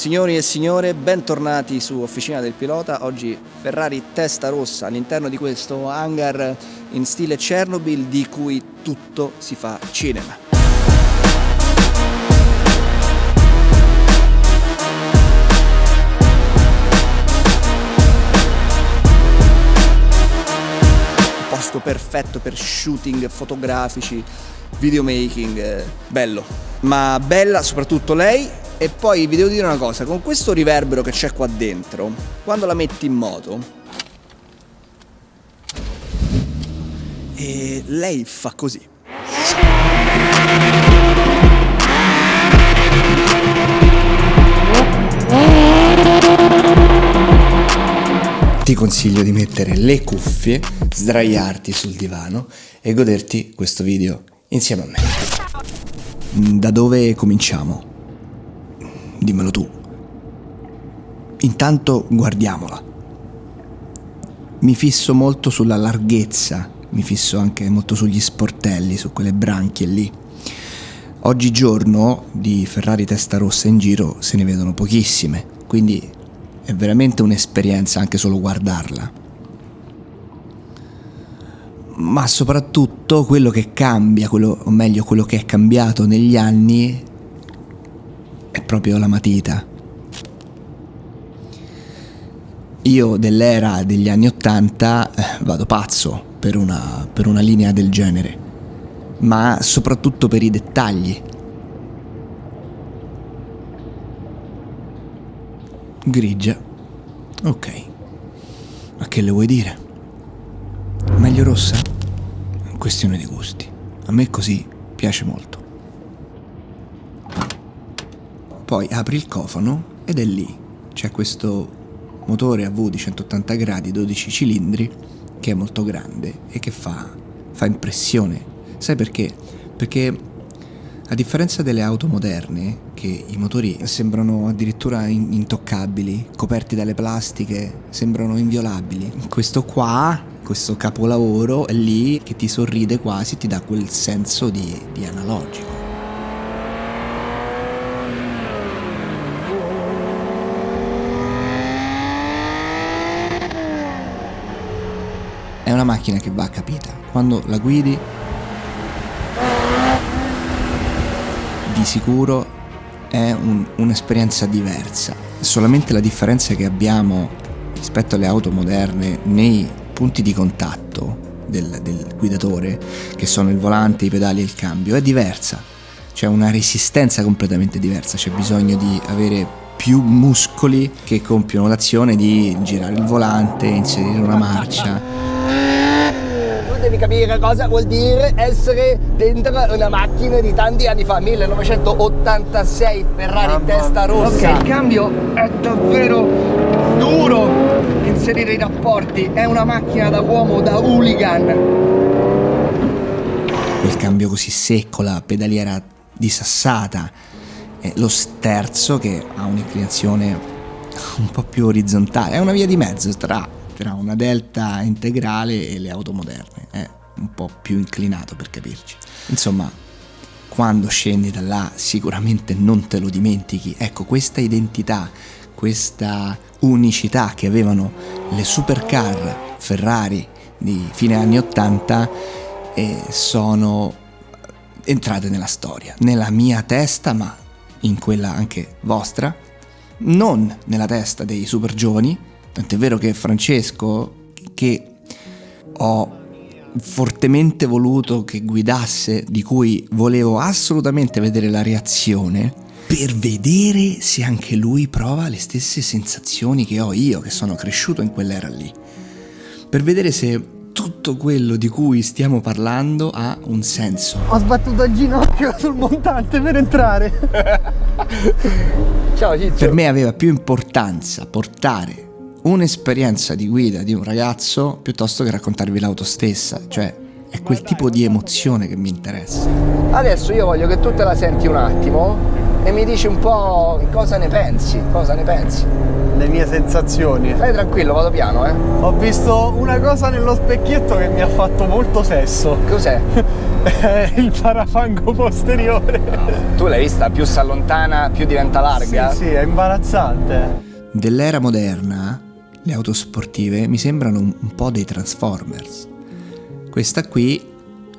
Signori e signore, bentornati su Officina del Pilota. Oggi Ferrari testa rossa all'interno di questo hangar in stile Chernobyl di cui tutto si fa cinema. posto perfetto per shooting fotografici, videomaking, eh, bello. Ma bella soprattutto lei e poi vi devo dire una cosa, con questo riverbero che c'è qua dentro, quando la metti in moto, e lei fa così. Ti consiglio di mettere le cuffie, sdraiarti sul divano e goderti questo video insieme a me. Da dove cominciamo? Dimmelo tu. Intanto guardiamola. Mi fisso molto sulla larghezza, mi fisso anche molto sugli sportelli, su quelle branchie lì. Oggigiorno di Ferrari testa rossa in giro se ne vedono pochissime, quindi è veramente un'esperienza anche solo guardarla. Ma soprattutto quello che cambia, quello, o meglio quello che è cambiato negli anni, è proprio la matita. Io dell'era degli anni Ottanta eh, vado pazzo per una, per una linea del genere, ma soprattutto per i dettagli. Grigia. Ok. Ma che le vuoi dire? Meglio rossa? Questione di gusti. A me così piace molto. Poi apri il cofano ed è lì. C'è questo motore a V di 180 gradi, 12 cilindri, che è molto grande e che fa, fa impressione. Sai perché? Perché a differenza delle auto moderne, che i motori sembrano addirittura intoccabili, coperti dalle plastiche, sembrano inviolabili, questo qua, questo capolavoro è lì che ti sorride quasi, ti dà quel senso di, di analogico. Una macchina che va capita. Quando la guidi, di sicuro è un, un'esperienza diversa. Solamente la differenza che abbiamo rispetto alle auto moderne nei punti di contatto del, del guidatore, che sono il volante, i pedali e il cambio, è diversa. C'è una resistenza completamente diversa, c'è bisogno di avere più muscoli che compiono l'azione di girare il volante, inserire una marcia devi capire cosa vuol dire essere dentro una macchina di tanti anni fa, 1986 Ferrari Mamma. testa rossa. Ok, il cambio è davvero duro inserire i rapporti, è una macchina da uomo, da hooligan. Il cambio così secco, la pedaliera disassata, lo sterzo che ha un'inclinazione un po' più orizzontale, è una via di mezzo tra tra una delta integrale e le auto moderne, è un po' più inclinato per capirci. Insomma, quando scendi da là sicuramente non te lo dimentichi. Ecco, questa identità, questa unicità che avevano le supercar Ferrari di fine anni 80 eh, sono entrate nella storia, nella mia testa, ma in quella anche vostra, non nella testa dei super giovani, Tant'è vero che Francesco, che ho fortemente voluto che guidasse, di cui volevo assolutamente vedere la reazione, per vedere se anche lui prova le stesse sensazioni che ho io, che sono cresciuto in quell'era lì. Per vedere se tutto quello di cui stiamo parlando ha un senso. Ho sbattuto il ginocchio sul montante per entrare. Ciao Ciccio. Per me aveva più importanza portare un'esperienza di guida di un ragazzo piuttosto che raccontarvi l'auto stessa, cioè è quel tipo di emozione che mi interessa. Adesso io voglio che tu te la senti un attimo e mi dici un po' cosa ne pensi, cosa ne pensi. Le mie sensazioni. Stai tranquillo, vado piano, eh. Ho visto una cosa nello specchietto che mi ha fatto molto sesso. Cos'è? il parafango posteriore. No. Tu l'hai vista, più si allontana, più diventa larga. Sì, sì, è imbarazzante. Dell'era moderna, le auto sportive mi sembrano un, po' dei Transformers. Questa qui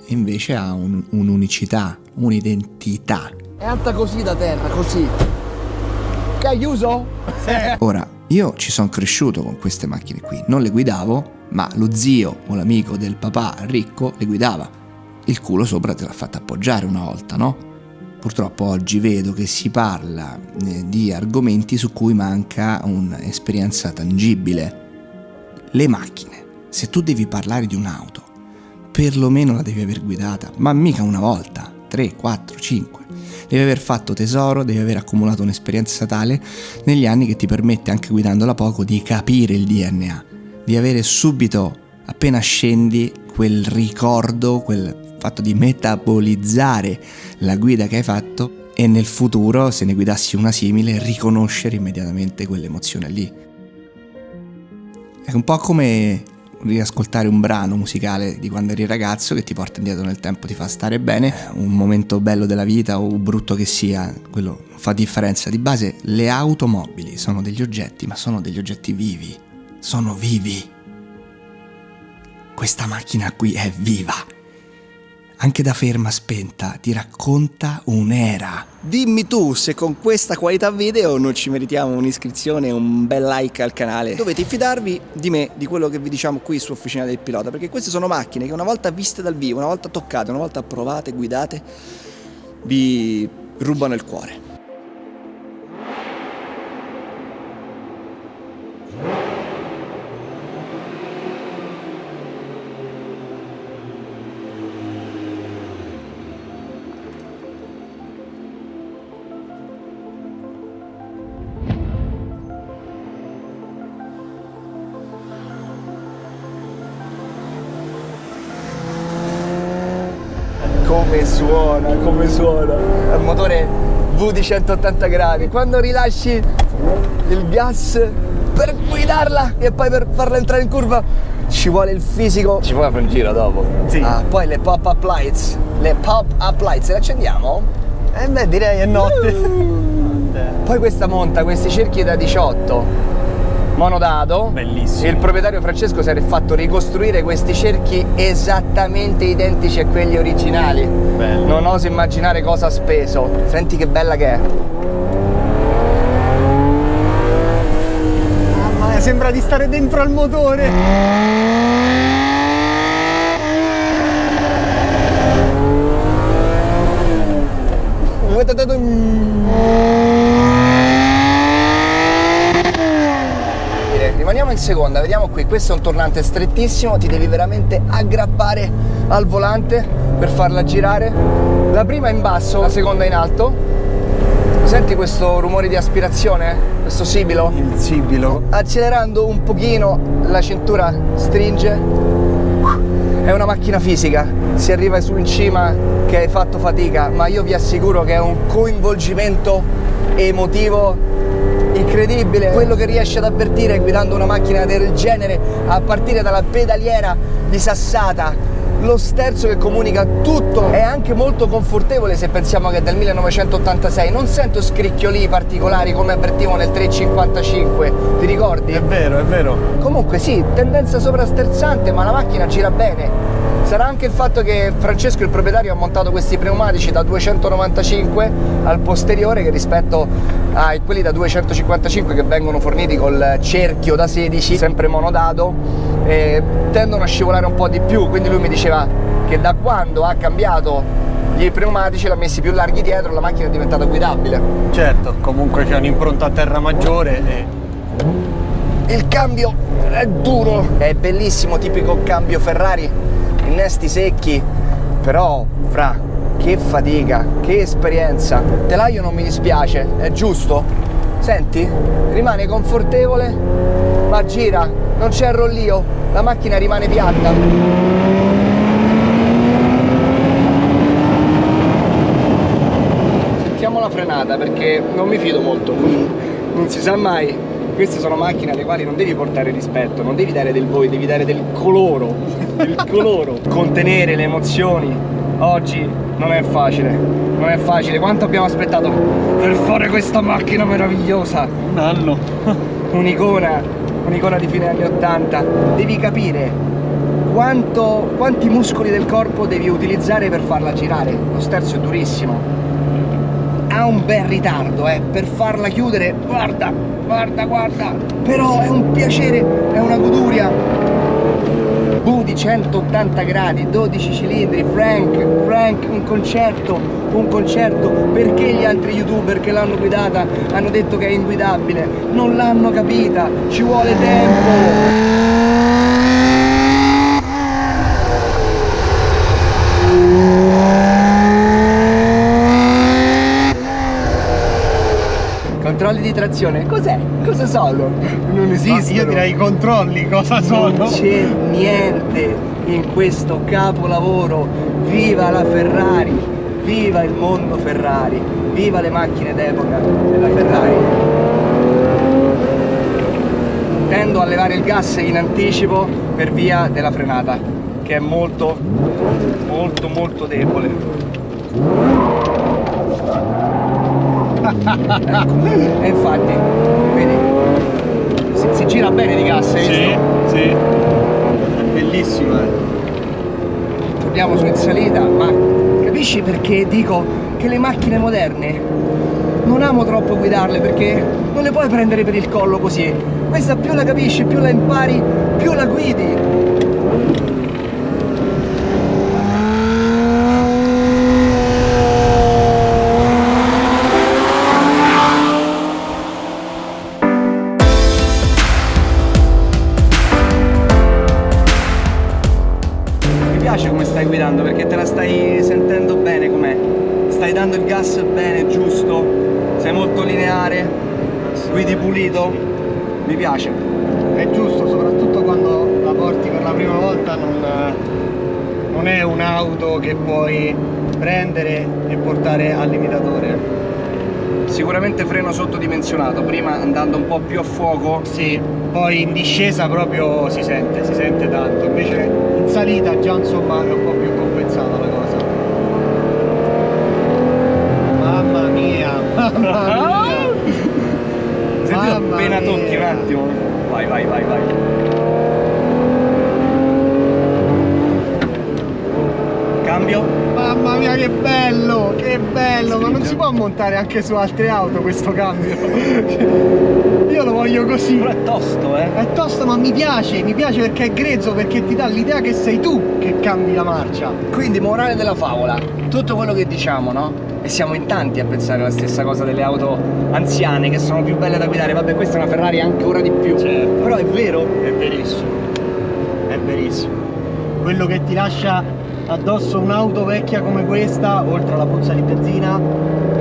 invece ha un, un'unicità, un'identità. È alta così da terra, così. Che hai chiuso? Sì. Ora, io ci sono cresciuto con queste macchine qui, non le guidavo, ma lo zio o l'amico del papà ricco le guidava. Il culo sopra te l'ha fatta appoggiare una volta, no? Purtroppo oggi vedo che si parla eh, di argomenti su cui manca un'esperienza tangibile. Le macchine. Se tu devi parlare di un'auto, perlomeno la devi aver guidata, ma mica una volta, 3, 4, 5. Devi aver fatto tesoro, devi aver accumulato un'esperienza tale negli anni che ti permette, anche guidandola poco, di capire il DNA, di avere subito, appena scendi, quel ricordo, quel fatto di metabolizzare la guida che hai fatto e nel futuro, se ne guidassi una simile, riconoscere immediatamente quell'emozione lì. È un po' come riascoltare un brano musicale di quando eri ragazzo che ti porta indietro nel tempo, ti fa stare bene, un momento bello della vita o brutto che sia, quello fa differenza. Di base le automobili sono degli oggetti, ma sono degli oggetti vivi, sono vivi. Questa macchina qui è viva anche da ferma spenta, ti racconta un'era. Dimmi tu se con questa qualità video non ci meritiamo un'iscrizione e un bel like al canale. Dovete fidarvi di me, di quello che vi diciamo qui su Officina del Pilota, perché queste sono macchine che una volta viste dal vivo, una volta toccate, una volta provate, guidate, vi rubano il cuore. Come suona, come suona. È un motore V di 180 gradi. Quando rilasci il gas per guidarla e poi per farla entrare in curva ci vuole il fisico. Ci vuole fare un giro dopo. Sì. Ah, poi le pop-up lights. Le pop-up lights, le accendiamo? Eh beh, direi è notte. Uh. poi questa monta questi cerchi da 18 monodato. Bellissimo. Il proprietario Francesco si era fatto ricostruire questi cerchi esattamente identici a quelli originali. Bello. Non oso immaginare cosa ha speso. Senti che bella che è. Mamma mia, sembra di stare dentro al motore. In seconda, vediamo qui, questo è un tornante strettissimo, ti devi veramente aggrappare al volante per farla girare. La prima in basso, la seconda in alto. Senti questo rumore di aspirazione? Questo sibilo? Il sibilo. Accelerando un pochino la cintura stringe. È una macchina fisica, si arriva su in cima che hai fatto fatica, ma io vi assicuro che è un coinvolgimento emotivo incredibile. Quello che riesce ad avvertire guidando una macchina del genere a partire dalla pedaliera di Sassata lo sterzo che comunica tutto è anche molto confortevole se pensiamo che è del 1986 non sento scricchioli particolari come avvertivo nel 355 ti ricordi? è vero è vero. Comunque sì tendenza sovrasterzante ma la macchina gira bene. Sarà anche il fatto che Francesco, il proprietario, ha montato questi pneumatici da 295 al posteriore che rispetto a quelli da 255 che vengono forniti col cerchio da 16, sempre monodato, eh, tendono a scivolare un po' di più, quindi lui mi diceva che da quando ha cambiato gli pneumatici l'ha messi più larghi dietro la macchina è diventata guidabile certo comunque c'è un'impronta a terra maggiore e... il cambio è duro è bellissimo tipico cambio Ferrari innesti secchi, però fra che fatica, che esperienza. Telaio non mi dispiace, è giusto? Senti, rimane confortevole, ma gira, non c'è rollio, la macchina rimane piatta. Sentiamo la frenata perché non mi fido molto, non si sa mai queste sono macchine alle quali non devi portare rispetto, non devi dare del voi, devi dare del coloro, del coloro. Contenere le emozioni oggi non è facile, non è facile. Quanto abbiamo aspettato per fare questa macchina meravigliosa? Un anno. Un'icona, un'icona di fine anni 80. Devi capire quanto, quanti muscoli del corpo devi utilizzare per farla girare. Lo sterzo è durissimo. Ha un bel ritardo, eh, per farla chiudere, guarda, guarda, guarda. Però è un piacere, è una goduria. Bu di 180 gradi, 12 cilindri, Frank, Frank, un concerto, un concerto, perché gli altri youtuber che l'hanno guidata hanno detto che è inguidabile? Non l'hanno capita, ci vuole tempo! Controlli di trazione, cos'è? Cosa sono? Non esistono. Io direi i controlli, cosa sono? Non c'è niente in questo capolavoro. Viva la Ferrari, viva il mondo Ferrari, viva le macchine d'epoca della Ferrari. Tendo a levare il gas in anticipo per via della frenata, che è molto, molto, molto debole. Ecco. E infatti, vedi, si, si gira bene di gas, hai Sì, visto? sì. È bellissimo, eh. torniamo su in salita, ma capisci perché dico che le macchine moderne non amo troppo guidarle perché non le puoi prendere per il collo così. Questa più la capisci, più la impari, più la guidi. Piace. È giusto, soprattutto quando la porti per la prima volta, non, non è un'auto che puoi prendere e portare al limitatore. Sicuramente freno sottodimensionato, prima andando un po' più a fuoco. Sì, poi in discesa proprio si sente, si sente tanto, invece in salita già insomma è un po' più compensata la cosa. Mamma mia, mamma mia! Mamma appena mia. tocchi un attimo. Vai, vai, vai, vai. Cambio. Mamma mia che bello, che bello, ma non si può montare anche su altre auto questo cambio. Io lo voglio così. Però è tosto, eh. È tosto ma mi piace, mi piace perché è grezzo, perché ti dà l'idea che sei tu che cambi la marcia. Quindi, morale della favola, tutto quello che diciamo, no? E siamo in tanti a pensare la stessa cosa delle auto anziane che sono più belle da guidare. Vabbè, questa è una Ferrari ancora di più. Certo. Però è vero. È verissimo, è verissimo. Quello che ti lascia addosso un'auto vecchia come questa, oltre alla puzza di benzina,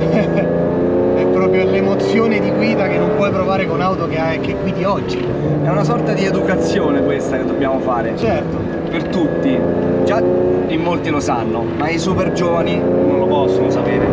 è proprio l'emozione di guida che non puoi provare con auto che, hai- che guidi oggi. È una sorta di educazione questa che dobbiamo fare. Certo. Per tutti. Già in molti lo sanno, ma i super giovani possono sapere.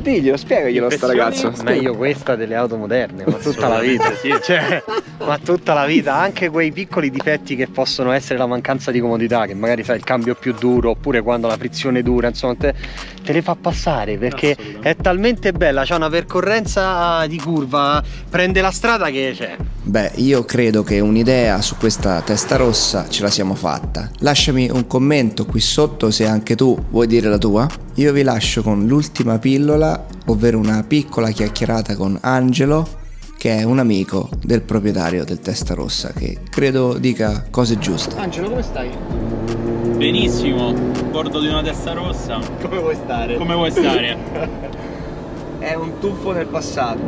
Diglielo, spiegaglielo a sta ragazzo. Meglio questa delle auto moderne, ma tutta la vita, sì. Cioè, ma tutta la vita, anche quei piccoli difetti che possono essere la mancanza di comodità, che magari sai il cambio più duro, oppure quando la frizione dura, insomma, te, te le fa passare perché è talmente bella, c'ha una percorrenza di curva, prende la strada che cioè, Beh, io credo che un'idea su questa testa rossa ce la siamo fatta. Lasciami un commento qui sotto se anche tu vuoi dire la tua. Io vi lascio con l'ultima pillola, ovvero una piccola chiacchierata con Angelo, che è un amico del proprietario del testa rossa, che credo dica cose giuste. Angelo, come stai? Benissimo, a bordo di una testa rossa. come vuoi stare? Come vuoi stare? È un tuffo nel passato.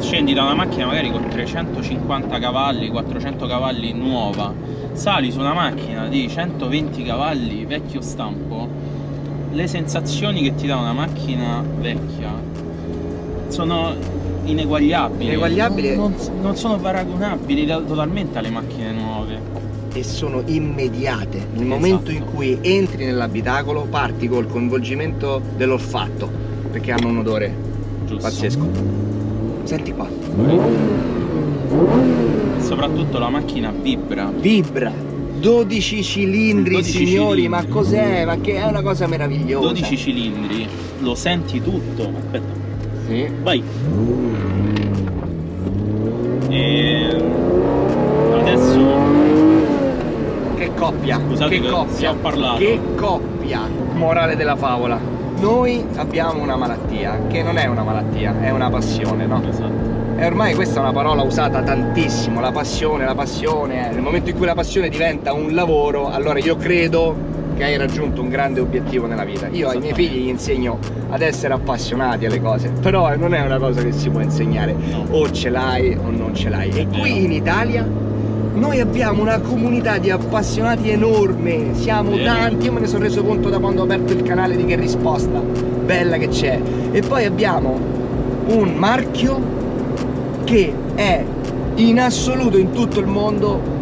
Scendi da una macchina magari con 350 cavalli, 400 cavalli nuova, sali su una macchina di 120 cavalli vecchio stampo, le sensazioni che ti dà una macchina vecchia sono ineguagliabili. Ineguagliabili? Non, non- non sono paragonabili totalmente alle macchine nuove. e sono immediate. Nel momento in cui entri nell'abitacolo parti col coinvolgimento dell'olfatto, perché hanno un odore Giusto. pazzesco. Senti qua, E soprattutto la macchina vibra. vibra, 12 cilindri 12 signori cilindri. ma cos'è ma che è una cosa meravigliosa 12 cilindri, lo senti tutto. Aspetta, sì. vai. E adesso che coppia Scusate che coppia che coppia morale della favola noi abbiamo una malattia che non è una malattia è una passione no? Esatto. E ormai questa è una parola usata tantissimo, la passione, la passione, nel momento in cui la passione diventa un lavoro, allora io credo che hai raggiunto un grande obiettivo nella vita. Io ai miei figli gli insegno ad essere appassionati alle cose, però non è una cosa che si può insegnare, o ce l'hai o non ce l'hai. E qui in Italia noi abbiamo una comunità di appassionati enorme, siamo tanti, io me ne sono reso conto da quando ho aperto il canale di Che Risposta, bella che c'è. E poi abbiamo un marchio che è in assoluto in tutto il mondo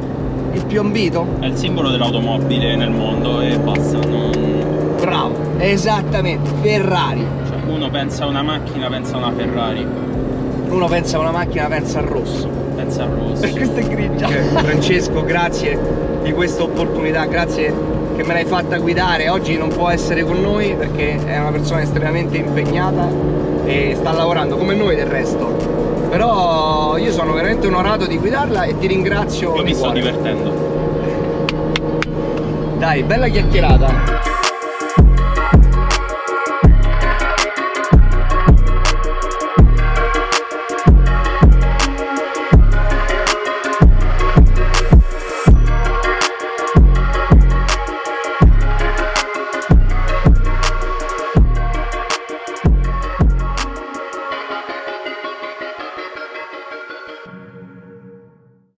il più ambito? È il simbolo dell'automobile nel mondo e basta. Non... Bravo, esattamente, Ferrari. Cioè, uno pensa a una macchina, pensa a una Ferrari, Uno pensa a una macchina, pensa al rosso. pensa al rosso. E questa è grigia. Francesco, grazie di questa opportunità, grazie che me l'hai fatta guidare. Oggi non può essere con noi perché è una persona estremamente impegnata e sta lavorando come noi del resto. Però io sono veramente onorato di guidarla e ti ringrazio Io mi sto divertendo. Dai, bella chiacchierata.